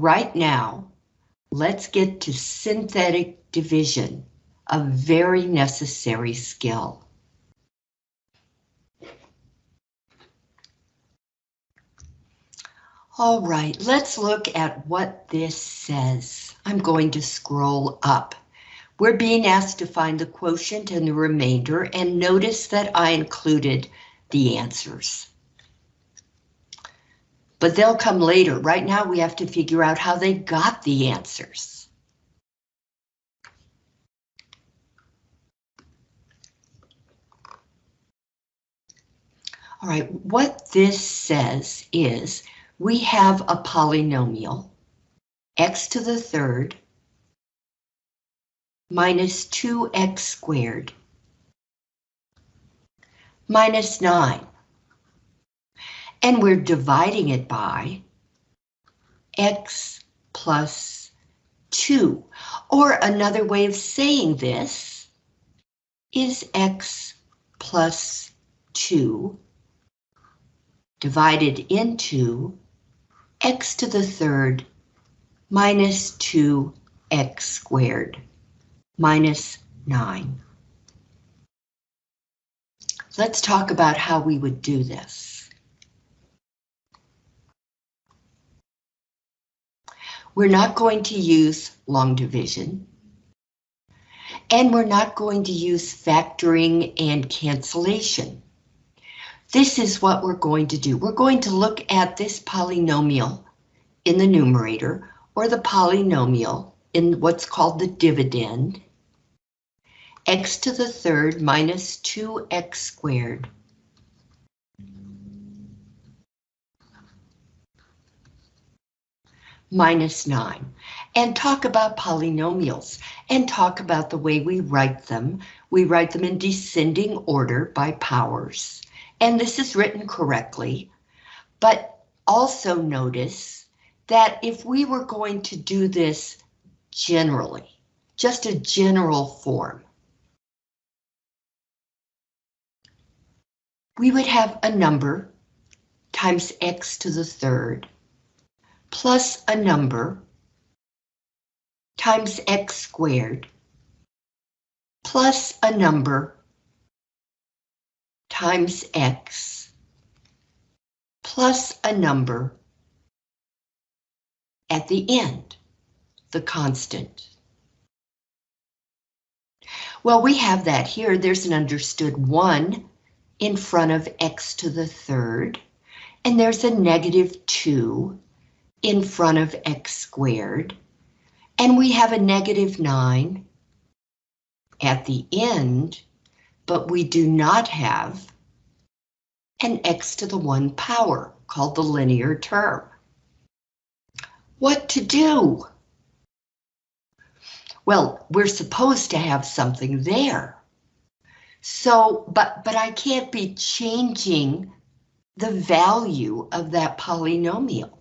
right now, let's get to synthetic division, a very necessary skill. All right, let's look at what this says. I'm going to scroll up. We're being asked to find the quotient and the remainder, and notice that I included the answers. But they'll come later. Right now we have to figure out how they got the answers. All right, what this says is we have a polynomial, x to the third minus 2x squared minus 9. And we're dividing it by x plus 2. Or another way of saying this is x plus 2 divided into x to the third minus 2x squared minus 9. Let's talk about how we would do this. We're not going to use long division. And we're not going to use factoring and cancellation. This is what we're going to do. We're going to look at this polynomial in the numerator or the polynomial in what's called the dividend. x to the third minus 2x squared. Minus 9 and talk about polynomials and talk about the way we write them. We write them in descending order by powers. And this is written correctly, but also notice that if we were going to do this generally, just a general form, we would have a number times x to the third plus a number times x squared plus a number times x plus a number at the end, the constant. Well, we have that here. There's an understood 1 in front of x to the third, and there's a negative 2 in front of x squared, and we have a negative 9 at the end but we do not have an x to the 1 power, called the linear term. What to do? Well, we're supposed to have something there. So, but, but I can't be changing the value of that polynomial.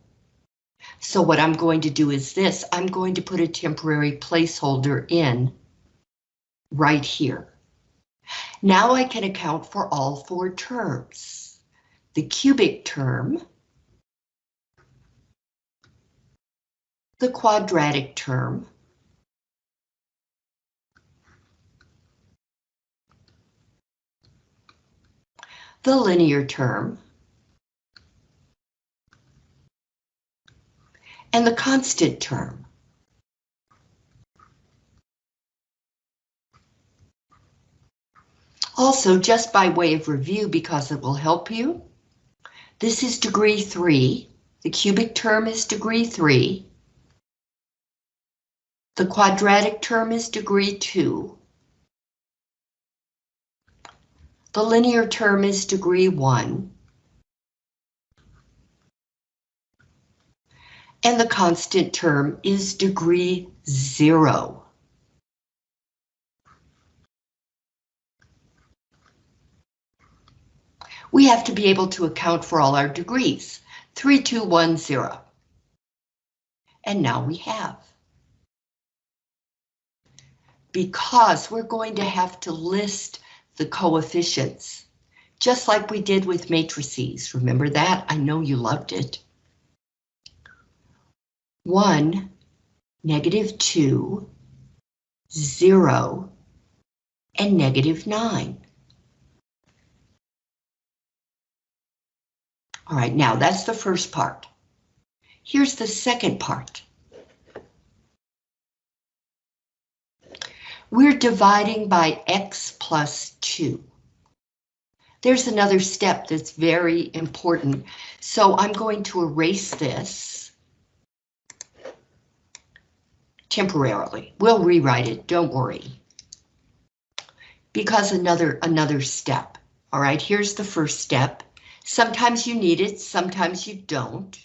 So what I'm going to do is this, I'm going to put a temporary placeholder in right here. Now I can account for all four terms. The cubic term, the quadratic term, the linear term, and the constant term. Also, just by way of review, because it will help you, this is degree 3. The cubic term is degree 3. The quadratic term is degree 2. The linear term is degree 1. And the constant term is degree 0. we have to be able to account for all our degrees. 3210. And now we have. Because we're going to have to list the coefficients, just like we did with matrices. Remember that? I know you loved it. 1, negative 2, 0, and negative 9. All right, now that's the first part. Here's the second part. We're dividing by x plus 2. There's another step that's very important, so I'm going to erase this temporarily. We'll rewrite it, don't worry. Because another, another step. All right, here's the first step. Sometimes you need it, sometimes you don't.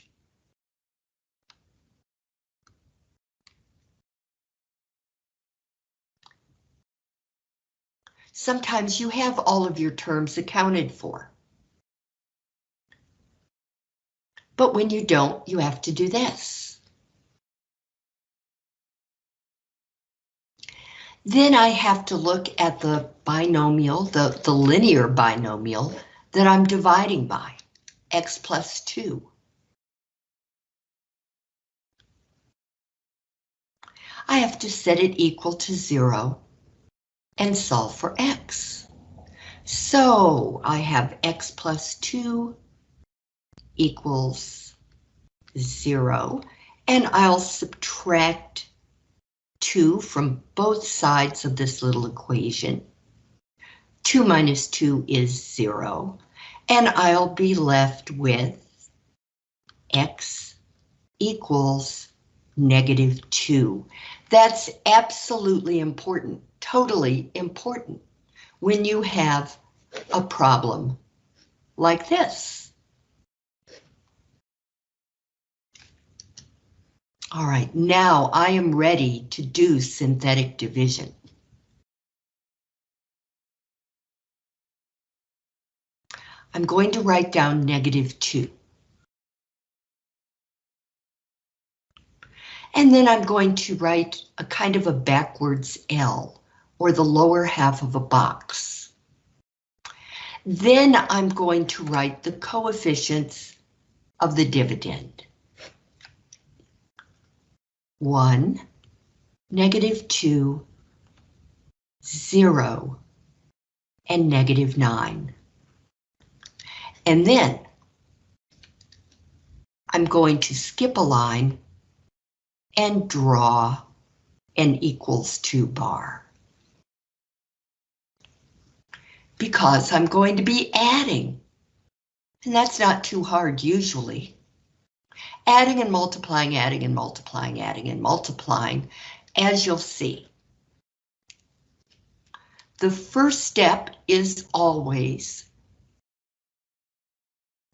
Sometimes you have all of your terms accounted for. But when you don't, you have to do this. Then I have to look at the binomial, the, the linear binomial, that I'm dividing by, x plus 2. I have to set it equal to 0 and solve for x. So I have x plus 2 equals 0, and I'll subtract 2 from both sides of this little equation. 2 minus 2 is 0, and I'll be left with x equals negative 2. That's absolutely important, totally important, when you have a problem like this. All right, now I am ready to do synthetic division. I'm going to write down negative 2. And then I'm going to write a kind of a backwards L, or the lower half of a box. Then I'm going to write the coefficients of the dividend. 1, negative 2, 0, and negative 9. And then I'm going to skip a line and draw an equals to bar. Because I'm going to be adding. And that's not too hard usually. Adding and multiplying, adding and multiplying, adding and multiplying, as you'll see. The first step is always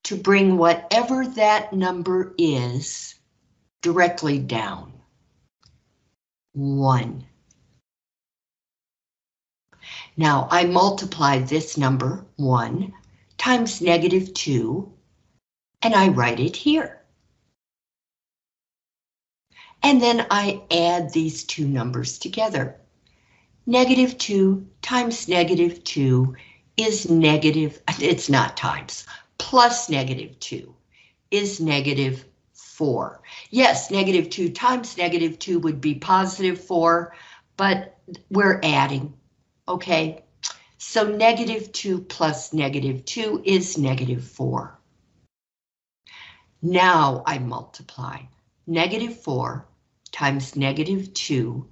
to bring whatever that number is directly down. One. Now I multiply this number, one, times negative two, and I write it here. And then I add these two numbers together. Negative 2 times negative 2 is negative, it's not times, plus negative 2 is negative 4. Yes, negative 2 times negative 2 would be positive 4, but we're adding, okay? So negative 2 plus negative 2 is negative 4. Now I multiply. Negative 4 times negative 2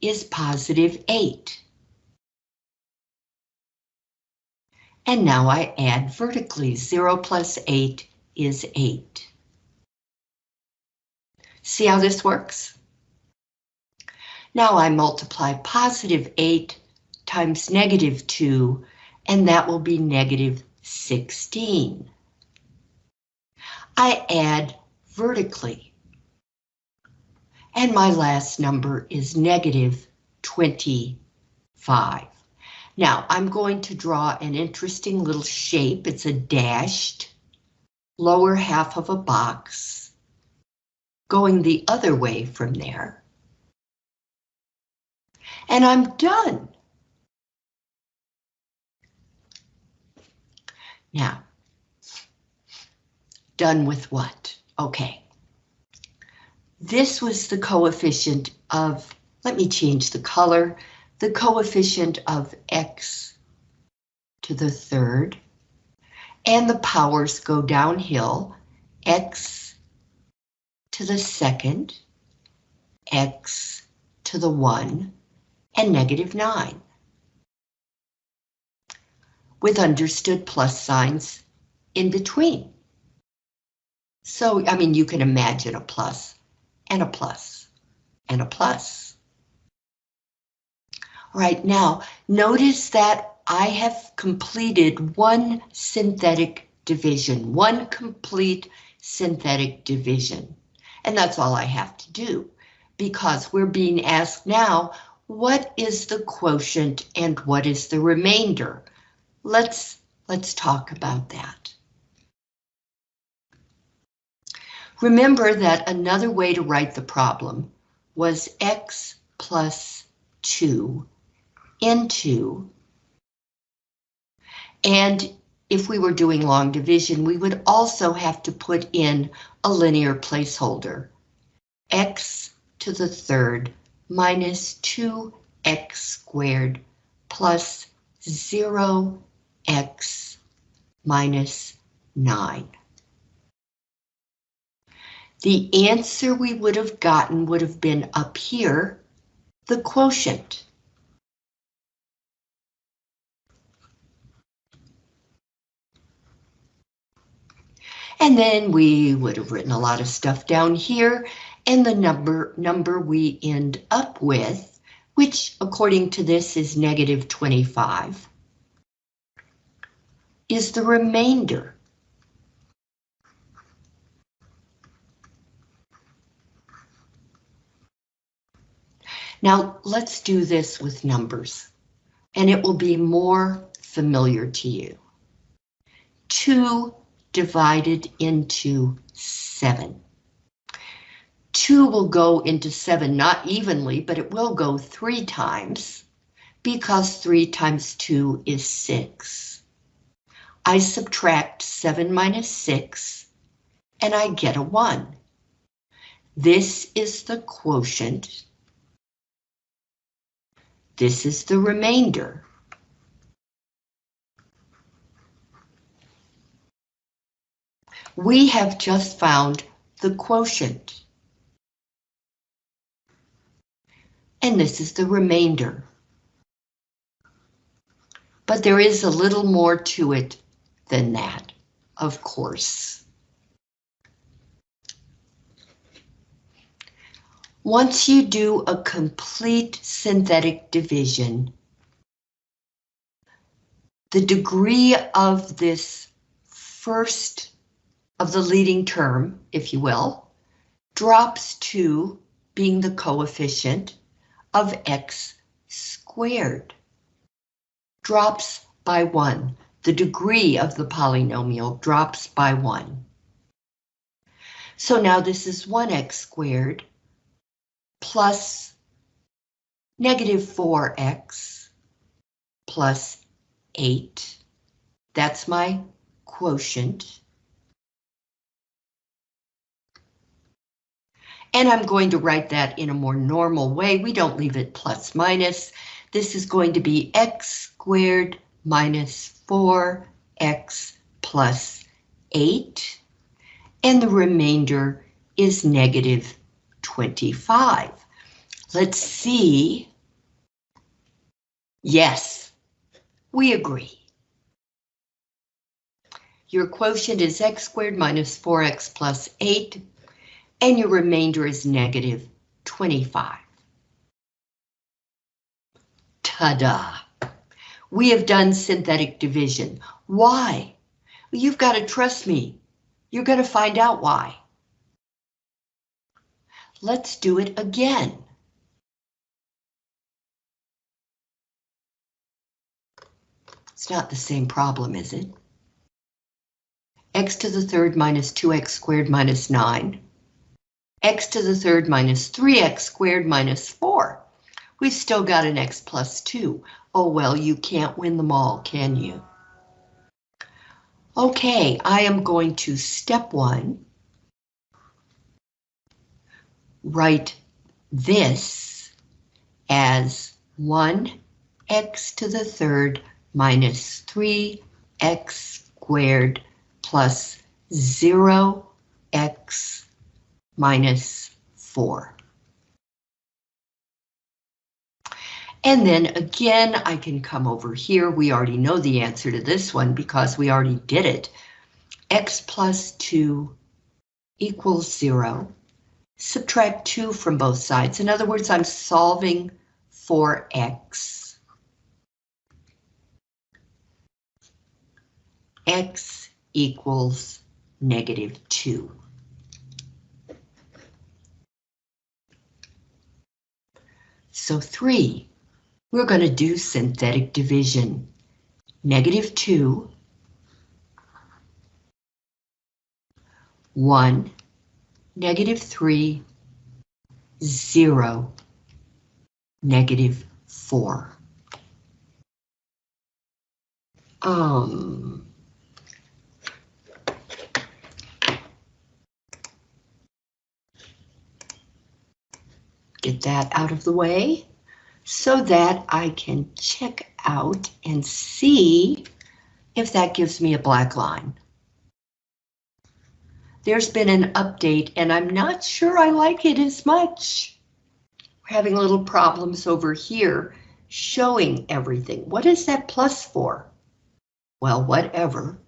is positive 8. And now I add vertically. 0 plus 8 is 8. See how this works? Now I multiply positive 8 times negative 2, and that will be negative 16. I add vertically. And my last number is negative 25. Now I'm going to draw an interesting little shape. It's a dashed lower half of a box going the other way from there. And I'm done. Now, done with what? Okay. This was the coefficient of, let me change the color, the coefficient of x to the third, and the powers go downhill, x to the second, x to the 1, and negative 9. With understood plus signs in between. So, I mean, you can imagine a plus and a plus and a plus. All right, now notice that I have completed one synthetic division, one complete synthetic division. And that's all I have to do because we're being asked now, what is the quotient and what is the remainder? Let's, let's talk about that. Remember that another way to write the problem was x plus 2 into, and if we were doing long division, we would also have to put in a linear placeholder, x to the third minus 2x squared plus 0x minus 9. The answer we would have gotten would have been up here, the quotient. And then we would have written a lot of stuff down here and the number, number we end up with, which according to this is negative 25, is the remainder. Now let's do this with numbers, and it will be more familiar to you. 2 divided into 7. 2 will go into 7 not evenly, but it will go 3 times because 3 times 2 is 6. I subtract 7 minus 6 and I get a 1. This is the quotient. This is the remainder. We have just found the quotient. and this is the remainder. But there is a little more to it than that, of course. Once you do a complete synthetic division, the degree of this first of the leading term, if you will, drops to being the coefficient of x squared. Drops by one. The degree of the polynomial drops by one. So now this is 1x squared plus negative 4x plus 8. That's my quotient. And I'm going to write that in a more normal way. We don't leave it plus minus. This is going to be x squared minus 4x plus 8. And the remainder is negative 25. Let's see. Yes, we agree. Your quotient is x squared minus 4x plus 8 and your remainder is negative 25. Ta-da! We have done synthetic division. Why? You've got to trust me. You're going to find out why. Let's do it again. It's not the same problem, is it? x to the third minus 2x squared minus 9 x to the third minus 3x squared minus 4. We've still got an x plus 2. Oh well, you can't win them all, can you? Okay, I am going to step one. Write this as 1x to the third minus 3x squared plus 0x minus 4. And then again, I can come over here. We already know the answer to this one because we already did it. x plus 2 equals 0. Subtract 2 from both sides. In other words, I'm solving for x. x equals negative 2. So 3 we're going to do synthetic division. Negative 2, 1, negative 3, 0, negative 4. Um, get that out of the way so that I can check out and see if that gives me a black line. There's been an update and I'm not sure I like it as much. We're having little problems over here showing everything. What is that plus for? Well, whatever.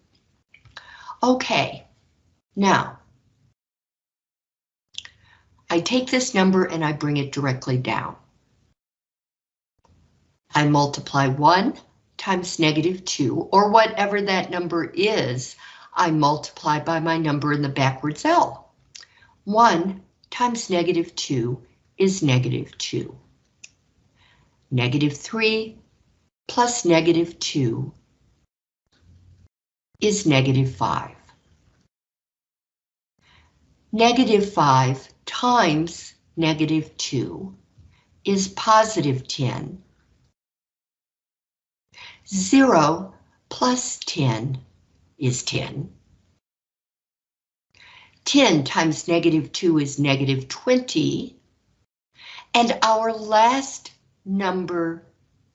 Okay, now I take this number and I bring it directly down. I multiply 1 times negative 2, or whatever that number is, I multiply by my number in the backwards L. 1 times negative 2 is negative 2. Negative 3 plus negative 2 is negative 5. Negative 5 times negative 2 is positive 10 0 plus 10 is 10. 10 times negative 2 is negative 20. And our last number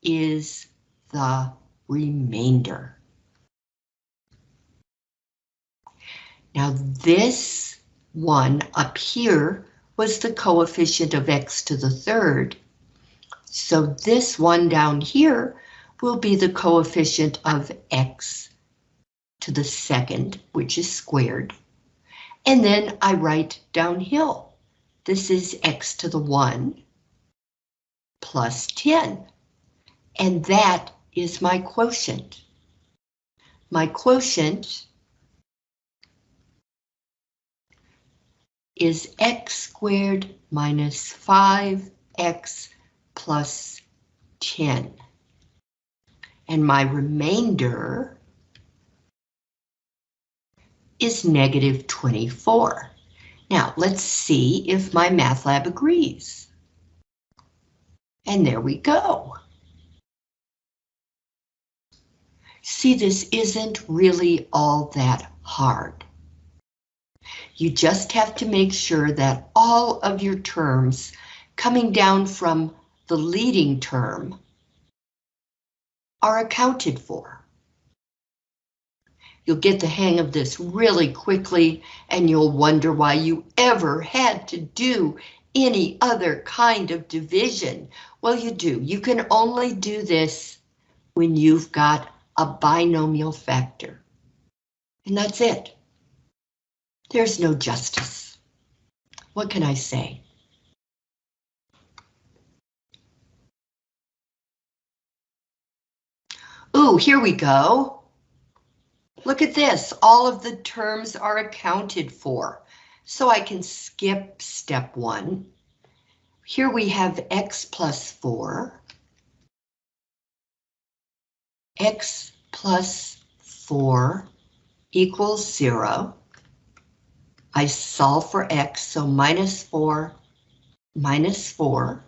is the remainder. Now this one up here was the coefficient of x to the third. So this one down here will be the coefficient of x to the second, which is squared. And then I write downhill. This is x to the 1 plus 10. And that is my quotient. My quotient is x squared minus 5x plus 10 and my remainder is negative 24. Now, let's see if MyMathLab agrees. And there we go. See, this isn't really all that hard. You just have to make sure that all of your terms coming down from the leading term are accounted for. You'll get the hang of this really quickly and you'll wonder why you ever had to do any other kind of division. Well, you do. You can only do this when you've got a binomial factor. And that's it. There's no justice. What can I say? Ooh, here we go. Look at this, all of the terms are accounted for. So I can skip step one. Here we have x plus 4. x plus 4 equals 0. I solve for x, so minus 4 minus 4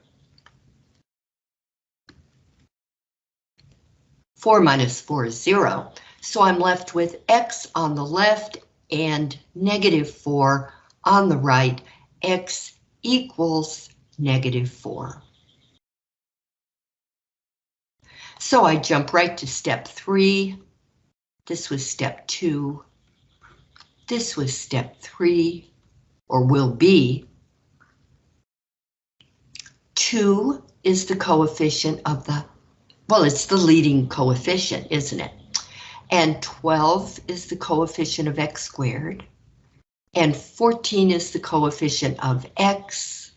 4 minus 4 is 0. So I'm left with x on the left and negative 4 on the right. x equals negative 4. So I jump right to step 3. This was step 2. This was step 3, or will be. 2 is the coefficient of the, well, it's the leading coefficient, isn't it? And 12 is the coefficient of x squared. And 14 is the coefficient of x.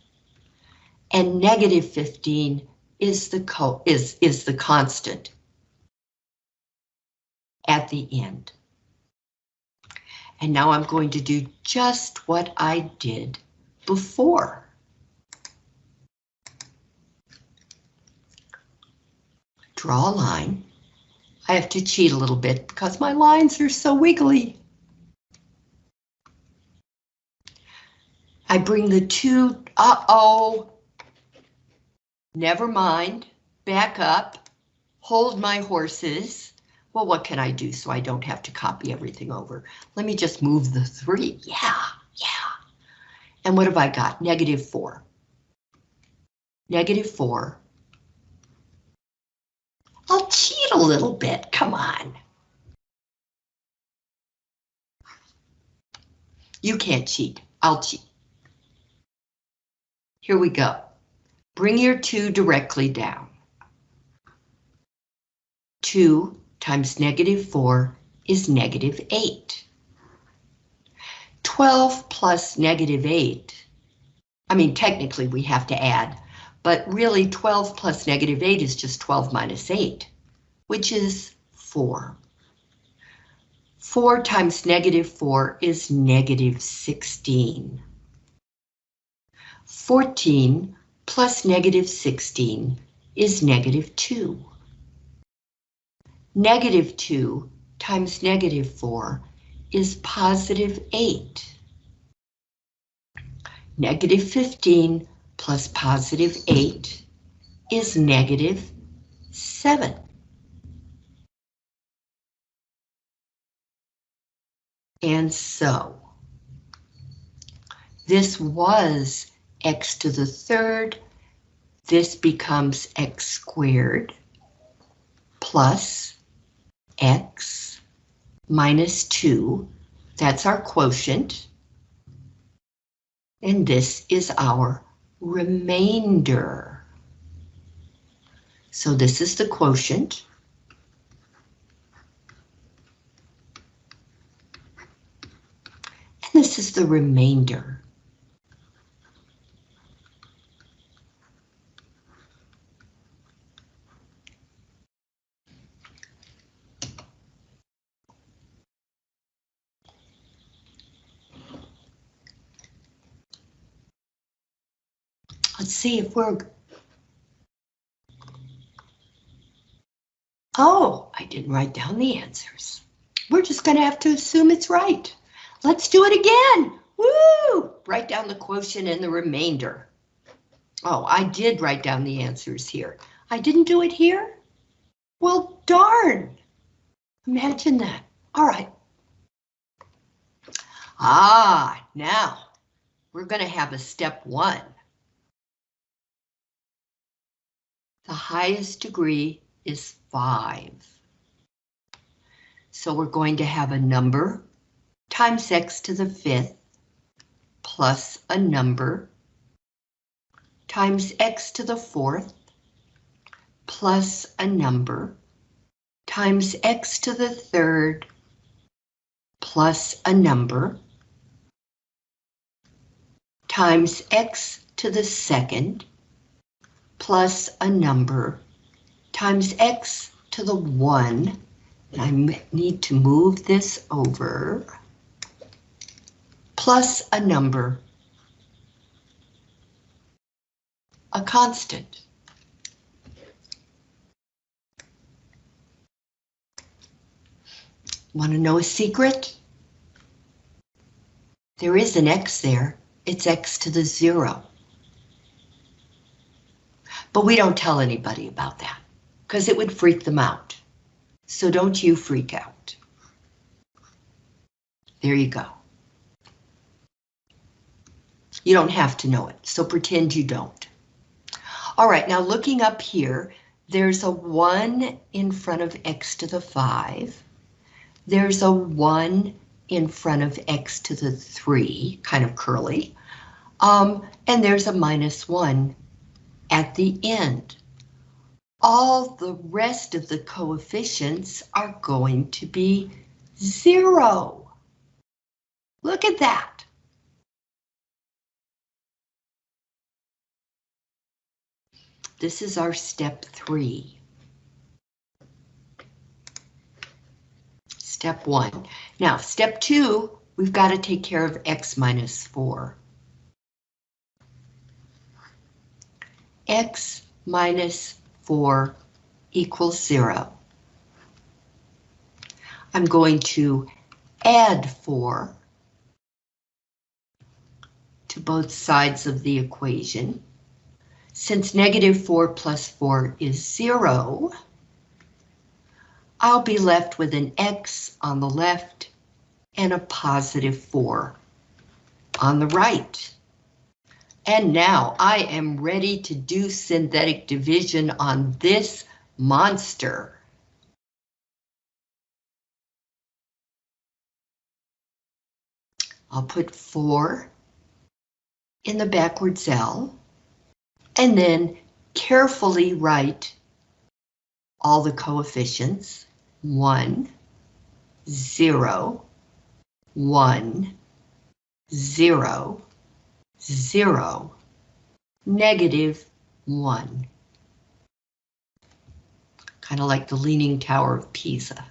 And negative 15 is the co is, is the constant at the end. And now I'm going to do just what I did before. Draw a line. I have to cheat a little bit because my lines are so wiggly. I bring the two, uh-oh. Never mind, back up, hold my horses. Well, what can I do so I don't have to copy everything over? Let me just move the three, yeah, yeah. And what have I got? Negative four. Negative four cheat a little bit, come on. You can't cheat, I'll cheat. Here we go. Bring your 2 directly down. 2 times negative 4 is negative 8. 12 plus negative 8, I mean technically we have to add but really 12 plus negative 8 is just 12 minus 8, which is 4. 4 times negative 4 is negative 16. 14 plus negative 16 is negative 2. Negative 2 times negative 4 is positive 8. Negative 15 plus positive 8 is negative 7. And so, this was x to the third. This becomes x squared plus x minus 2. That's our quotient. And this is our remainder. So this is the quotient. And this is the remainder. Let's see if we're... Oh, I didn't write down the answers. We're just going to have to assume it's right. Let's do it again. Woo! Write down the quotient and the remainder. Oh, I did write down the answers here. I didn't do it here? Well, darn. Imagine that. All right. Ah, now we're going to have a step one. The highest degree is 5. So we're going to have a number times x to the fifth plus a number times x to the fourth plus a number times x to the third plus a number times x to the second plus a number times x to the 1. I need to move this over. Plus a number. A constant. Want to know a secret? There is an x there. It's x to the 0. But we don't tell anybody about that because it would freak them out. So don't you freak out. There you go. You don't have to know it, so pretend you don't. All right, now looking up here, there's a 1 in front of x to the 5. There's a 1 in front of x to the 3, kind of curly. Um, and there's a minus 1 at the end. All the rest of the coefficients are going to be 0. Look at that. This is our step three. Step one. Now, step two, we've got to take care of x minus 4. x minus 4 equals 0. I'm going to add 4 to both sides of the equation. Since negative 4 plus 4 is 0, I'll be left with an x on the left and a positive 4 on the right. And now I am ready to do synthetic division on this monster. I'll put 4 in the backwards L and then carefully write all the coefficients, 1, 0, 1, 0, 0, negative 1. Kind of like the Leaning Tower of Pisa.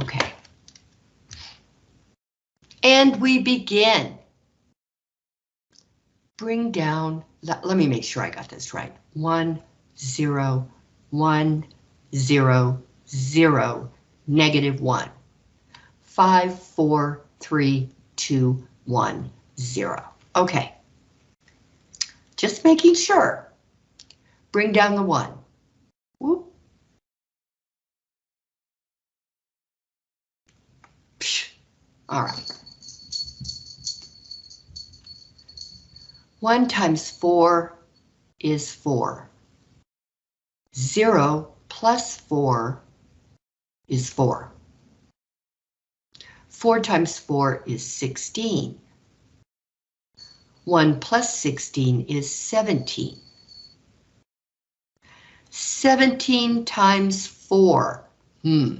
Okay. And we begin. Bring down, let, let me make sure I got this right. One, zero, one, zero, zero, negative one. Five, four, three, two, one, zero. Okay. Just making sure. Bring down the one. All right. 1 times 4 is 4. 0 plus 4 is 4. 4 times 4 is 16. 1 plus 16 is 17. 17 times 4. Hmm.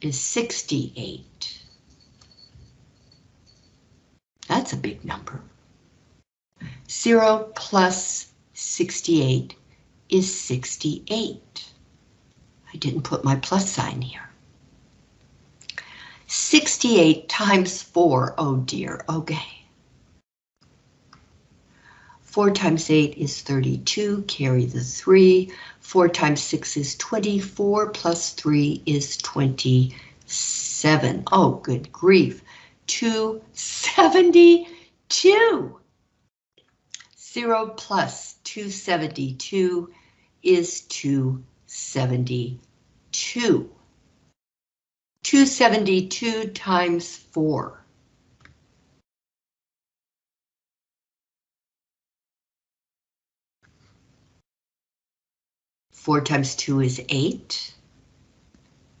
Is 68. That's a big number. 0 plus 68 is 68. I didn't put my plus sign here. 68 times 4, oh dear, okay. 4 times 8 is 32, carry the 3. 4 times 6 is 24, plus 3 is 27. Oh, good grief. 272. 0 plus 272 is 272. 272 times 4. 4 times 2 is 8.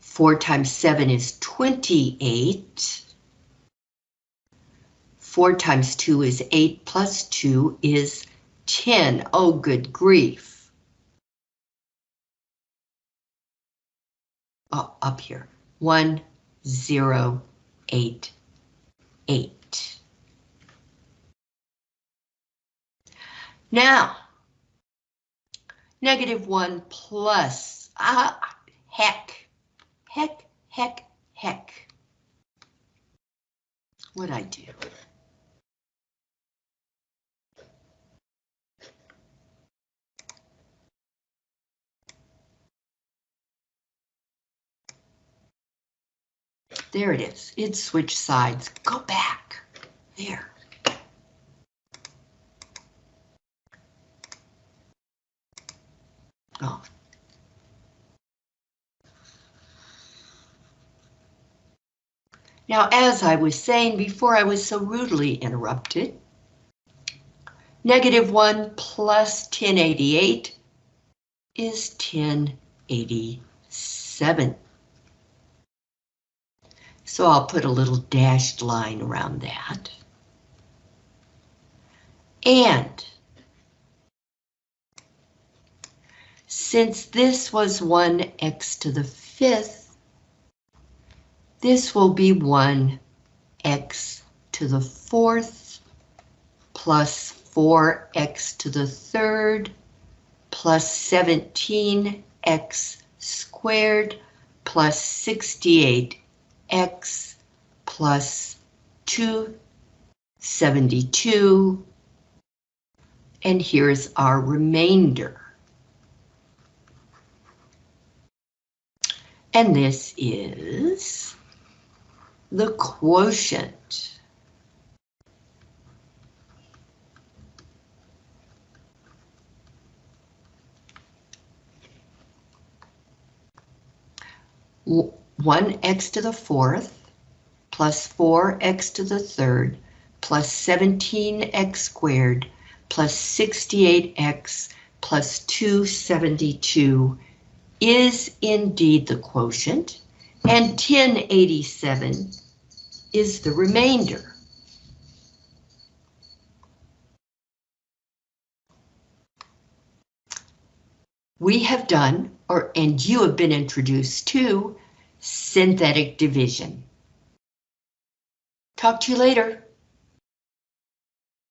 4 times 7 is 28. 4 times 2 is 8 plus 2 is 10. Oh, good grief. Oh, up here. 1, 0, 8, 8. Now, negative 1 plus, ah, heck, heck, heck, heck. What'd I do? there it is. It switched sides. Go back. There. Oh. Now, as I was saying before I was so rudely interrupted, negative 1 plus 1088 is 1087. So I'll put a little dashed line around that. And since this was 1x to the fifth, this will be 1x to the fourth plus 4x to the third plus 17x squared plus 68x plus 272 and here's our remainder. And this is the quotient. One x to the fourth plus four x to the third plus 17x squared plus 68x plus 272 is indeed the quotient, and 1087 is the remainder. We have done, or and you have been introduced to, synthetic division. Talk to you later.